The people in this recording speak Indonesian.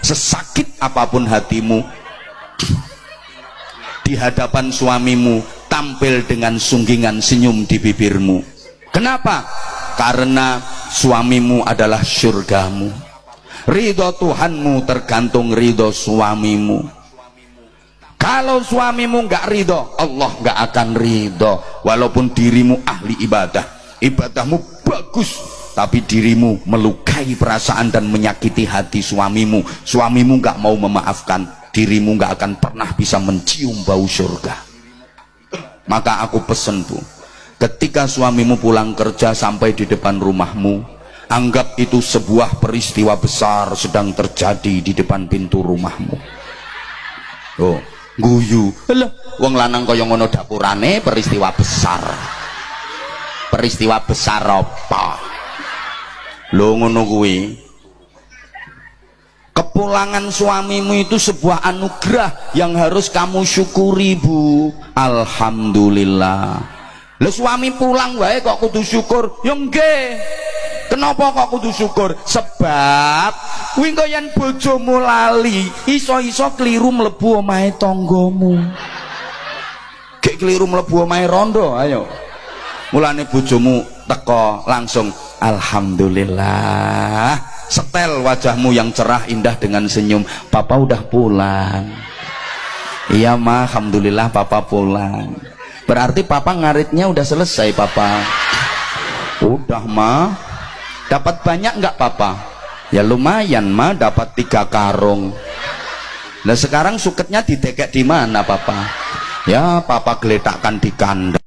sesakit apa pun hatimu di hadapan suamimu tampil dengan sunggingan senyum di bibirmu. Kenapa? karena suamimu adalah surgamu ridho Tuhanmu tergantung ridho suamimu. Kalau suamimu nggak ridho Allah nggak akan ridho. Walaupun dirimu ahli ibadah ibadahmu bagus tapi dirimu melukai perasaan dan menyakiti hati suamimu. Suamimu gak mau memaafkan. Dirimu gak akan pernah bisa mencium bau surga. Maka aku pesen bu. Ketika suamimu pulang kerja sampai di depan rumahmu anggap itu sebuah peristiwa besar sedang terjadi di depan pintu rumahmu. Oh guyu. Alah, wong lanang kaya ngono dapurane peristiwa besar. Peristiwa besar apa lo ngono kuwi. Kepulangan suamimu itu sebuah anugerah yang harus kamu syukuri bu. Alhamdulillah. Lo suami pulang wae kok kudu syukur? Ya enggak kenapa kok kudu syukur? Sebab kuwi yang bojomu lali iso-iso keliru mlebu omahe tanggamu. Gek keliru mlebu omahe rondo ayo. Mulane bojomu teko langsung Alhamdulillah. Setel wajahmu yang cerah indah dengan senyum. Papa udah pulang. Iya ma. Alhamdulillah papa pulang. Berarti papa ngaritnya udah selesai papa. Udah ma. Dapat banyak nggak papa? Ya lumayan ma. Dapat tiga karung. Nah sekarang suketnya didekek di mana papa? Ya papa geletakkan di kandang